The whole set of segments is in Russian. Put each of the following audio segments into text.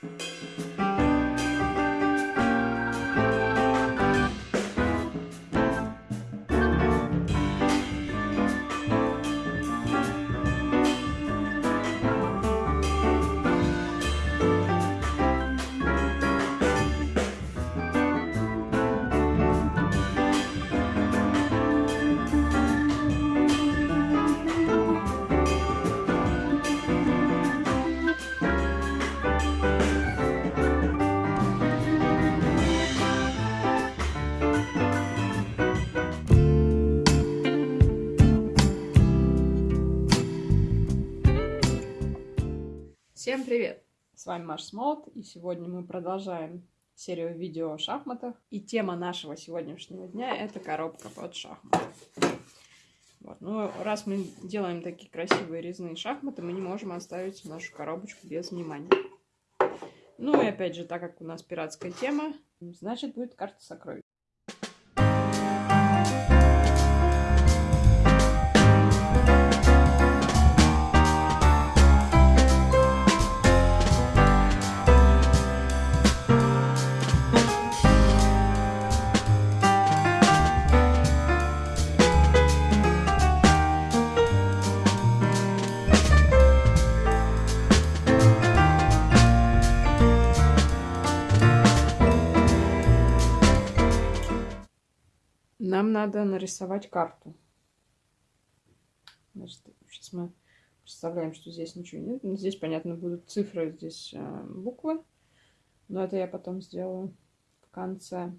Всем привет! С вами Маш Смолот, и сегодня мы продолжаем серию видео о шахматах. И тема нашего сегодняшнего дня – это коробка под шахматы. Вот. Ну, раз мы делаем такие красивые резные шахматы, мы не можем оставить нашу коробочку без внимания. Ну и опять же, так как у нас пиратская тема, значит будет карта сокровищ. Нам надо нарисовать карту. Значит, сейчас мы представляем, что здесь ничего нет. Ну, здесь, понятно, будут цифры, здесь э, буквы. Но это я потом сделаю в конце.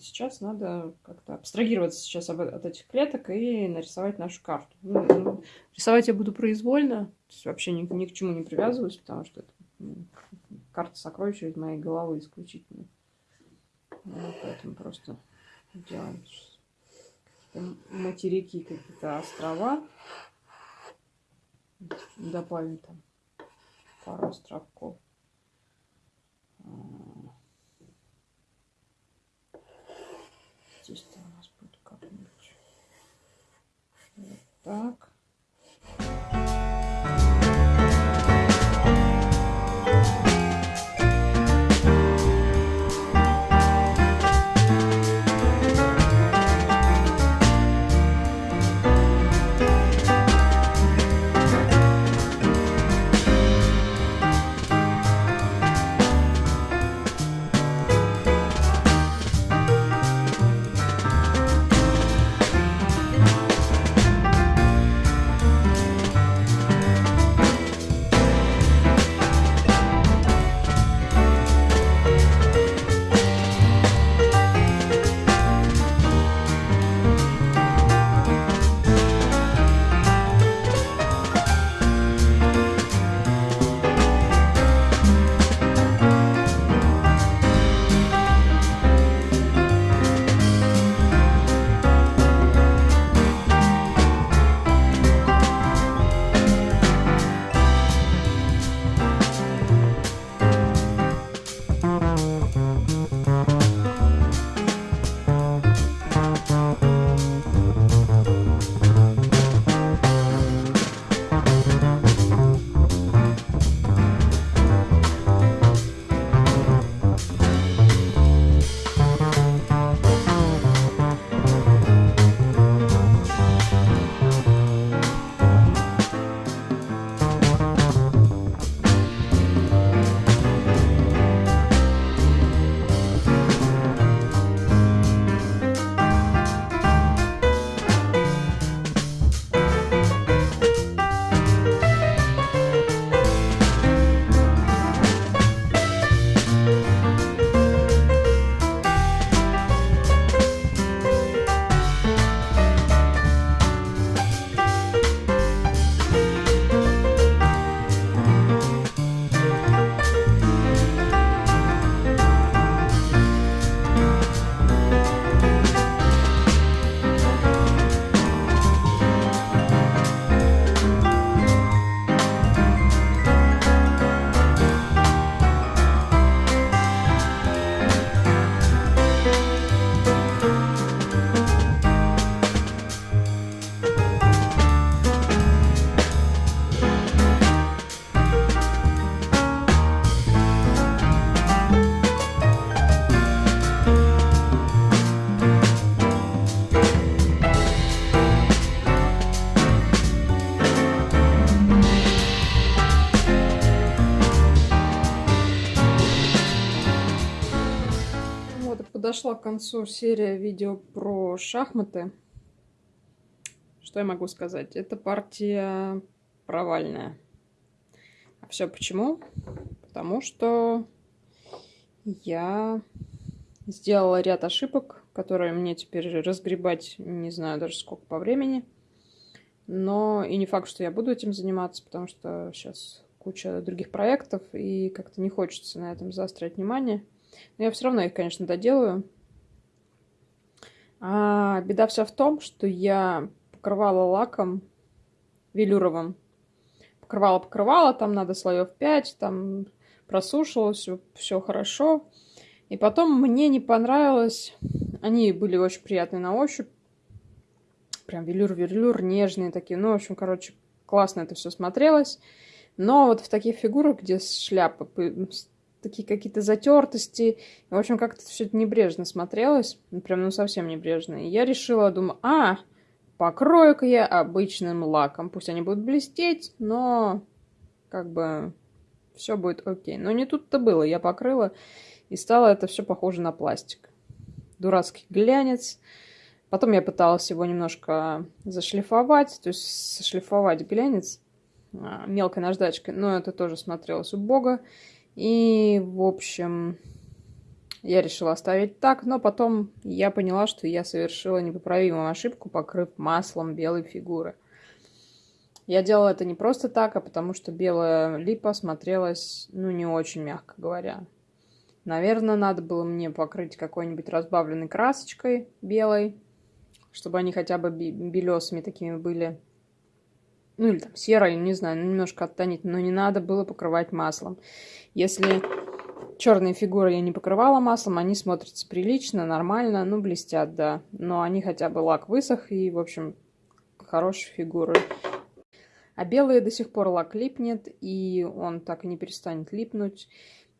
Сейчас надо как-то абстрагироваться сейчас от, этих клеток и нарисовать нашу карту. Ну, ну, рисовать я буду произвольно, то есть вообще ни, ни к чему не привязываюсь, потому что это ну, карта сокровища из моей головы исключительно. Вот, поэтому просто делаем материки, какие-то острова. Добавим там пару островков. Здесь-то у нас будет как-нибудь вот так. Подошла к концу серия видео про шахматы. Что я могу сказать? Эта партия провальная. А все почему? Потому что я сделала ряд ошибок, которые мне теперь разгребать не знаю даже сколько по времени. Но и не факт, что я буду этим заниматься, потому что сейчас куча других проектов, и как-то не хочется на этом заострять внимание. Но я все равно их, конечно, доделаю. А беда вся в том, что я покрывала лаком велюровым. Покрывала-покрывала, там надо слоев 5, там просушила, все, хорошо. И потом мне не понравилось. Они были очень приятные на ощупь. Прям велюр-велюр, нежные такие. Ну, в общем, короче, классно это все смотрелось. Но вот в таких фигурах, где шляпа, такие какие-то затертости, в общем, как-то все это небрежно смотрелось. Прям, ну, совсем небрежно. И я решила, думаю, а, покрою-ка я обычным лаком. Пусть они будут блестеть, но как бы все будет окей. Но не тут-то было. Я покрыла, и стало это все похоже на пластик. Дурацкий глянец. Потом я пыталась его немножко зашлифовать, то есть сошлифовать глянец а, мелкой наждачкой, но это тоже смотрелось убого. И, в общем, я решила оставить так, но потом я поняла, что я совершила непоправимую ошибку, покрыв маслом белой фигуры. Я делала это не просто так, а потому что белая липа смотрелась, ну, не очень, мягко говоря. Наверное, надо было мне покрыть какой-нибудь разбавленной красочкой белой, чтобы они хотя бы белесыми такими были. Ну, или там серой, не знаю, немножко оттонить, но не надо было покрывать маслом. Если черные фигуры я не покрывала маслом, они смотрятся прилично, нормально, ну, блестят, да. Но они хотя бы лак высох, и, в общем, хорошие фигуры. А белые до сих пор лак липнет, и он так и не перестанет липнуть.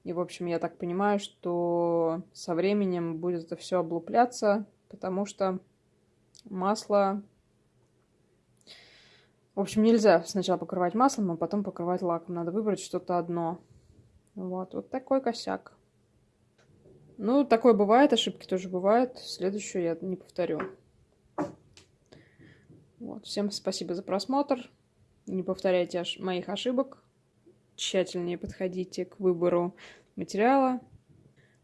И, в общем, я так понимаю, что со временем будет это все облупляться, потому что масло... В общем, нельзя сначала покрывать маслом, а потом покрывать лаком. Надо выбрать что-то одно. Вот, вот такой косяк. Ну, такое бывает, ошибки тоже бывают. Следующую я не повторю. Вот, всем спасибо за просмотр. Не повторяйте ош моих ошибок. Тщательнее подходите к выбору материала.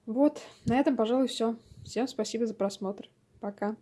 Вот, на этом, пожалуй, все. Всем спасибо за просмотр. Пока.